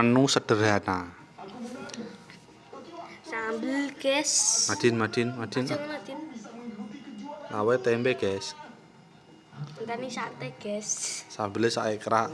menu sederhana. Sambel, guys. Madin madin madin. Awet tempe guys. Ini sate guys. Sambilnya sak ekrak.